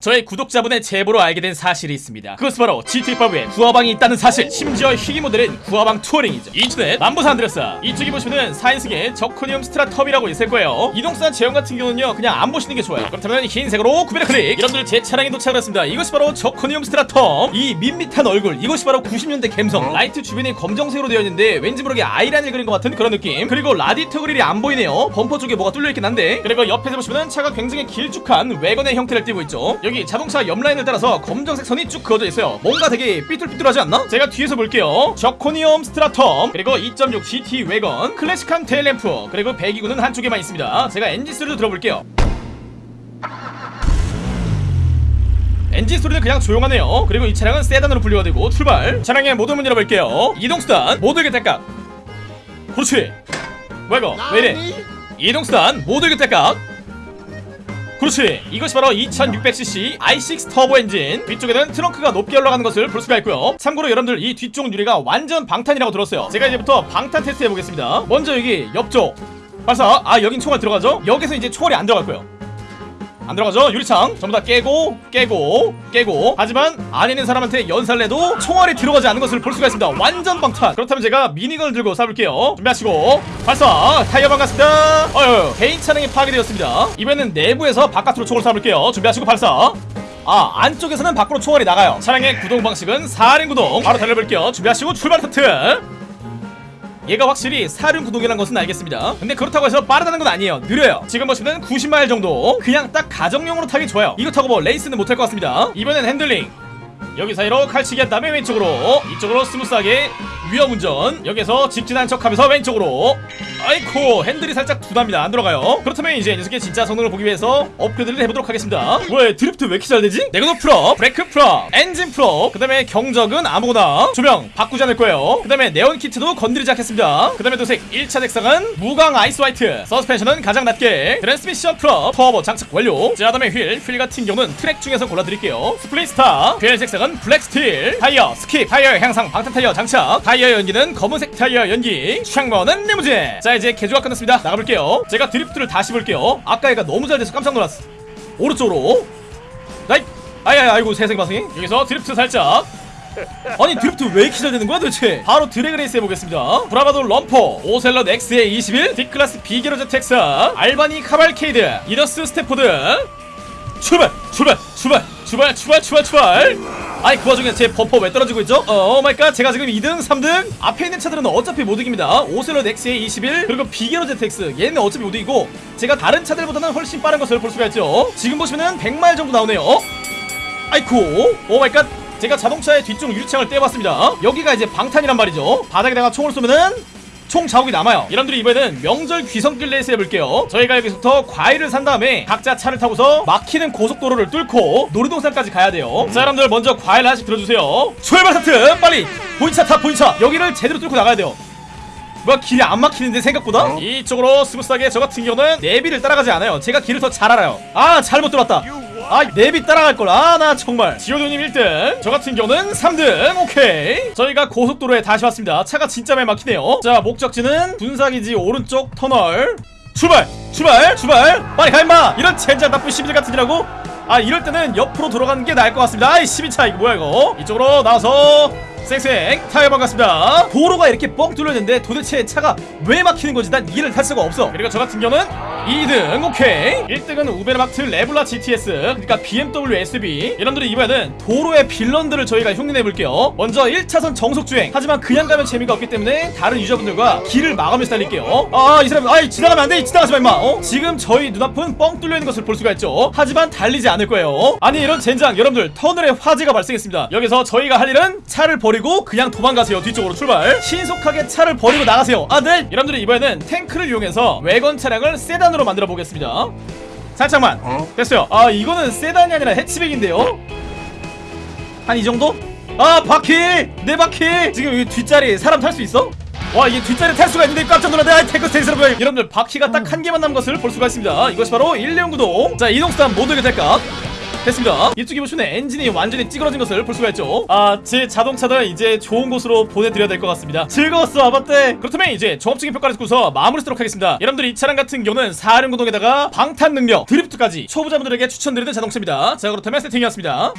저의 구독자분의 제보로 알게 된 사실이 있습니다. 그것은 바로 GTA5에 구아방이 있다는 사실. 심지어 희귀 모델은 구아방 투어링이죠. 인터넷 남부 산 안드레아스. 이쪽에 보시면은 4인승의 Zirconium Stratum이라고 있을 거예요. 이동수단 제형 같은 경우는요 그냥 안 보시는 게 좋아요. 그렇다면 흰색으로 구매를 클릭. 여러분들 제 차량에 도착을 했습니다. 이것이 바로 Zirconium Stratum. 이 밋밋한 얼굴. 이것이 바로 90년대 감성. 라이트 주변이 검정색으로 되어 있는데 왠지 모르게 아이라인을 그린 것 같은 그런 느낌. 그리고 라디에이터 그릴이 안 보이네요. 범퍼 쪽에 뭐가 뚫려 있긴 한데. 그리고 옆에서 보시면은 차가 굉장히 길쭉한 왜건의 형태를 띠고 있죠. 여기 자동차 옆라인을 따라서 검정색 선이 쭉 그어져 있어요. 뭔가 되게 삐뚤삐뚤하지 않나? 제가 뒤에서 볼게요. Zirconium Stratum 그리고 2.6 GT 왜건 클래식한 테일램프 그리고 배기구는 한쪽에만 있습니다. 제가 엔진 소리도 들어볼게요. 엔진 소리는 그냥 조용하네요. 그리고 이 차량은 세단으로 분류가 되고 출발. 차량의 모든 문 열어볼게요. 이동수단 모두 교대각. 그렇지. 뭐야 이거? 왜 이래? 이동수단 모두 교대각. 그렇지. 이것이 바로 2600cc i6 터보 엔진. 뒤쪽에는 트렁크가 높게 올라가는 것을 볼 수가 있고요. 참고로 여러분들 이 뒤쪽 유리가 완전 방탄이라고 들었어요. 제가 이제부터 방탄 테스트 해보겠습니다. 먼저 여기 옆쪽. 발사. 아 여긴 총알 들어가죠? 여기서 이제 총알이 안 들어갈 거예요 안 들어가죠? 유리창. 전부 다 깨고 깨고 깨고. 하지만 안에 있는 사람한테 연사를 해도 총알이 들어가지 않는 것을 볼 수가 있습니다. 완전 방탄. 그렇다면 제가 미니건을 들고 쏴볼게요. 준비하시고. 발사! 타이어 반갑습니다. 어휴 개인 차량이 파괴되었습니다. 이번에는 내부에서 바깥으로 총을 쏴볼게요. 준비하시고 발사. 아 안쪽에서는 밖으로 총알이 나가요. 차량의 구동 방식은 4륜 구동. 바로 달려볼게요. 준비하시고 출발 스타트 얘가 확실히 사륜 구동이라는 것은 알겠습니다. 근데 그렇다고 해서 빠르다는 건 아니에요. 느려요. 지금 보시면 90마일 정도. 그냥 딱 가정용으로 타기 좋아요. 이거 타고 뭐 레이스는 못할 것 같습니다. 이번엔 핸들링. 여기 사이로 칼치기 한 다음에 왼쪽으로. 이쪽으로 스무스하게 위험운전. 여기서 직진한 척하면서 왼쪽으로. 아이코 핸들이 살짝 둔합니다. 안 들어가요. 그렇다면 이제 이 녀석의 진짜 성능을 보기 위해서 업그레이드를 해보도록 하겠습니다. 왜 드리프트 왜 이렇게 잘 되지? 내구도 full up 브레이크 full up 엔진 full up 그 다음에 경적은 아무거나 조명 바꾸지 않을 거예요. 그 다음에 네온 키트도 건드리지 않겠습니다. 그 다음에 도색 1차 색상은 무광 ice white. 서스펜션은 가장 낮게. 트랜스미션 full up 터보 장착 완료. 자 다음에 휠, 휠 같은 경우는 트랙 중에서 골라드릴게요. split star. 휠 색상은 black steel. 타이어 skip. 타이어 향상 방탄 타이어 장착. 타이어 연기는 검은색 타이어 연기. 창문은 리무진. 자 이제 개조가 끝났습니다. 나가볼게요. 제가 드리프트를 다시 볼게요. 아까 얘가 너무 잘 돼서 깜짝 놀랐어. 오른쪽으로. 나이 아이 아이고 마상에 여기서 드리프트 살짝. 아니 드리프트 왜 이렇게 잘 되는 거야 도대체? 바로 드래그 레이스 해보겠습니다. Bravado Rumpo. 오셀럿 X의 21 D클래스 비게로제 텍사. Albany Cavalcade. Enus Stafford. 출발 출발 출발 출발 출발 출발 출발 아니 그 와중에 제 범퍼 왜 떨어지고 있죠? oh my god. 제가 지금 2등 3등 앞에 있는 차들은 어차피 못 이깁니다. Ocelot XA21 그리고 Vigero ZX. 얘는 어차피 못 이기고 제가 다른 차들보다는 훨씬 빠른 것을 볼 수가 있죠. 지금 보시면은 100마일 정도 나오네요. 어? 아이쿠. oh my god. 제가 자동차의 뒤쪽 유리창을 떼어봤습니다. 여기가 이제 방탄이란 말이죠. 바닥에다가 총을 쏘면은 총 자국이 남아요. 여러분들이 이번에는 명절 귀성길 레이스 해볼게요. 저희가 여기서부터 과일을 산 다음에 각자 차를 타고서 막히는 고속도로를 뚫고 놀이동산까지 가야 돼요. 자 여러분들 먼저 과일 하나씩 들어주세요. 출발 스타트! 빨리! 본인 차 타 본인 차! 여기를 제대로 뚫고 나가야 돼요. 뭐야 길이 안 막히는데 생각보다? 이쪽으로 스무스하게 저 같은 경우는 내비를 따라가지 않아요. 제가 길을 더 잘 알아요. 아 잘못 들었다 아 내비 따라갈걸. 아 나 정말. 지효도님 1등. 저 같은 경우는 3등. 오케이. 저희가 고속도로에 다시 왔습니다. 차가 진짜 많이 막히네요. 자 목적지는 군사기지 오른쪽 터널. 출발! 출발! 출발! 빨리 가 임마! 이런 젠장 나쁜 시민들 같은 이라고? 아 이럴 때는 옆으로 돌아가는 게 나을 것 같습니다. 아이 시민차 이거 뭐야 이거? 이쪽으로 나와서 쌩쌩. 타이어 반갑습니다. 도로가 이렇게 뻥 뚫려있는데 도대체 차가 왜 막히는 건지 난 이해를 할 수가 없어. 그리고 저 같은 경우는 2등 오케이. 1등은 우베르마트 레블라 GTS 그러니까 BMW SUV 여러분들이 이번에는 도로의 빌런들을 저희가 흉내내볼게요. 먼저 1차선 정속주행. 하지만 그냥 가면 재미가 없기 때문에 다른 유저분들과 길을 마감해서 달릴게요. 아이 사람 아이 지나가면 안돼. 지나가지 마 임마. 어? 지금 저희 눈앞은 뻥 뚫려있는 것을 볼 수가 있죠. 하지만 달리지 않을 거예요. 아니 이런 젠장. 여러분들 터널에 화재가 발생했습니다. 여기서 저희가 할 일은 차를 버리고 그냥 도망가세요. 뒤쪽으로 출발. 신속하게 차를 버리고 나가세요. 아네 여러분들이 이번에는 탱크를 이용해서 외건 차량을 세단으로 만들어 보겠습니다. 살짝만. 됐어요. 아 이거는 세단이 아니라 해치백인데요? 한 이 정도? 아 바퀴! 네 바퀴! 지금 여기 뒷자리 사람 탈 수 있어? 와 이게 뒷자리 탈 수가 있는데 깜짝 놀랐네. 아 탱크 스테이스로 여러분들 바퀴가 딱 한 개만 남은 것을 볼 수가 있습니다. 이것이 바로 1륜 구동. 자 이동수단 모두 교대값 됐습니다. 이쪽에 보시면 엔진이 완전히 찌그러진 것을 볼 수가 있죠. 이제 자동차들 이제 좋은 곳으로 보내드려야 될 것 같습니다. 즐거웠어 아반떼! 그렇다면 이제 종합적인 평가를 듣고서 마무리 짓도록 하겠습니다. 여러분들 이 차량 같은 경우는 4륜 구동에다가 방탄 능력 드리프트까지 초보자분들에게 추천드리는 자동차입니다. 자 그렇다면 세팅이었습니다